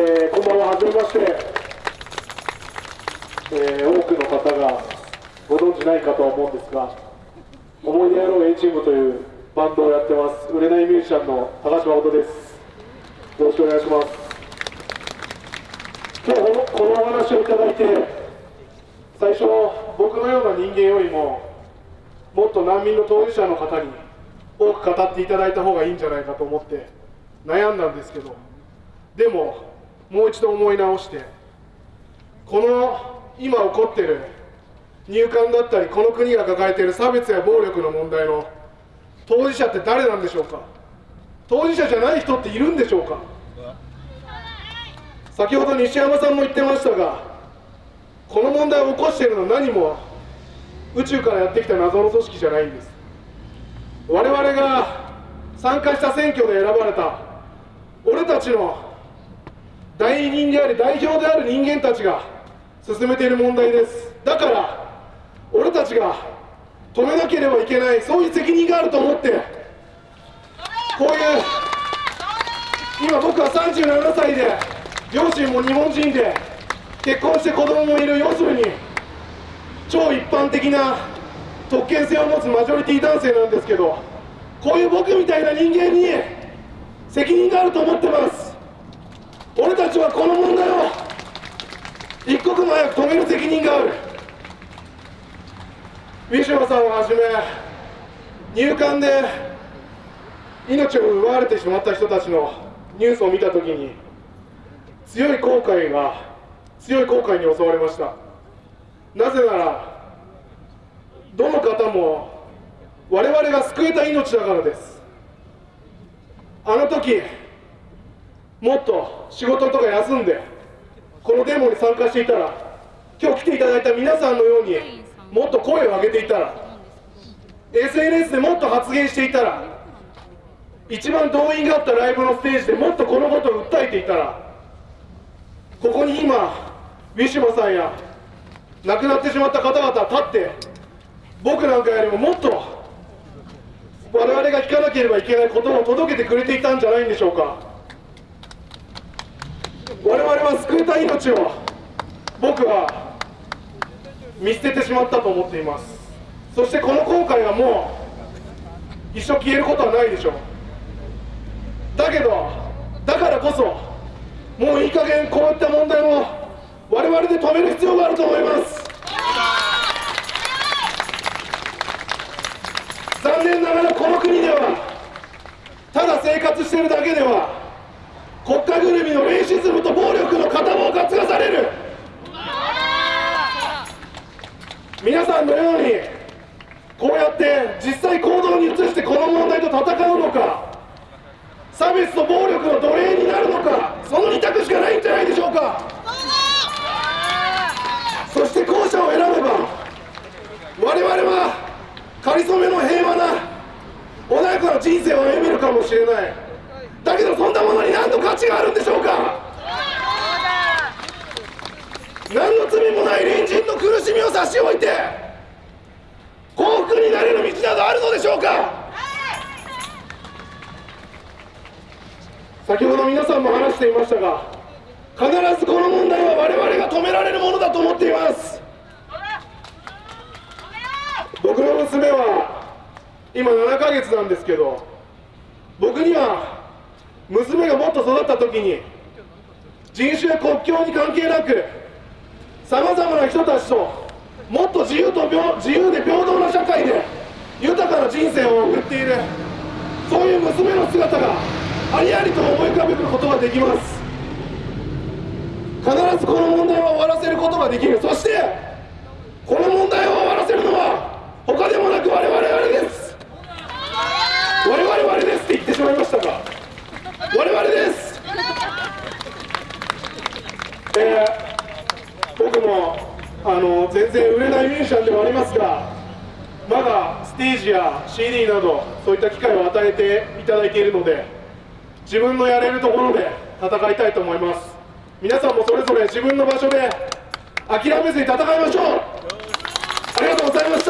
えー、こんばんは、はじめまして、えー、多くの方がご存知ないかとは思うんですが、思い出やろう A チームというバンドをやってます、売れないミュージシャンの高島誠です。よろしくお願いします。今日このお話をいただいて、最初、僕のような人間よりも、もっと難民の当事者の方に多く語っていただいた方がいいんじゃないかと思って悩んだんですけど、でも、もう一度思い直してこの今起こってる入管だったりこの国が抱えている差別や暴力の問題の当事者って誰なんでしょうか？当事者じゃない人っているんでしょうか？先ほど西山さんも言ってましたがこの問題を起こしているのは何も宇宙からやってきた謎の組織じゃないんです。我々が参加した選挙で選ばれた俺たちの代理人であり代表である人間たちが進めている問題です。だから俺たちが止めなければいけないそういう責任があると思ってこういう今僕は37歳で両親も日本人で結婚して子供もいる要するに超一般的な特権性を持つマジョリティ男性なんですけどこういう僕みたいな人間に責任があると思ってます。俺たちはこの問題を一刻も早く止める責任がある。ウィシュマさんをはじめ入管で命を奪われてしまった人たちのニュースを見たときに強い後悔が強い後悔に襲われました。なぜならどの方も我々が救えた命だからです。あの時もっと仕事とか休んでこのデモに参加していたら今日来ていただいた皆さんのようにもっと声を上げていたら SNS でもっと発言していたら一番動員があったライブのステージでもっとこのことを訴えていたらここに今ウィシュマさんや亡くなってしまった方々立って僕なんかよりももっと我々が聞かなければいけないことを届けてくれていたんじゃないんでしょうか。我々は救えた命を僕は見捨ててしまったと思っています。そしてこの後悔はもう一生消えることはないでしょう。だけどだからこそもういい加減こういった問題を我々で止める必要があると思います。残念ながらこの国ではただ生活してるだけでは国家ぐるみのレイシズムと暴力の片棒を担がされる。皆さんのようにこうやって実際行動に移してこの問題と戦うのか差別と暴力の奴隷になるのかその2択しかないんじゃないでしょうか。そして後者を選べば我々はかりそめの平和な穏やかな人生を歩めるかもしれない。そんなものに何の価値があるんでしょうか？何の罪もない隣人の苦しみを差し置いて幸福になれる道などあるのでしょうか？先ほど皆さんも話していましたが必ずこの問題は我々が止められるものだと思っています。僕の娘は今7ヶ月なんですけど僕には娘がもっと育った時に人種や国境に関係なくさまざまな人たちともっと自由と自由で平等な社会で豊かな人生を送っているそういう娘の姿がありありと思い浮かべることができます。必ずこの問題を終わらせることができる。そしてこの問題を終わらせるのは他でもなく我々です我々ですって言ってしまいましたが我々です、えー、僕もあの全然売れないミュージシャンではありますがまだステージや CD などそういった機会を与えていただいているので自分のやれるところで戦いたいと思います。皆さんもそれぞれ自分の場所で諦めずに戦いましょう。ありがとうございました。